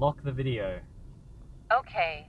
Lock the video. Okay,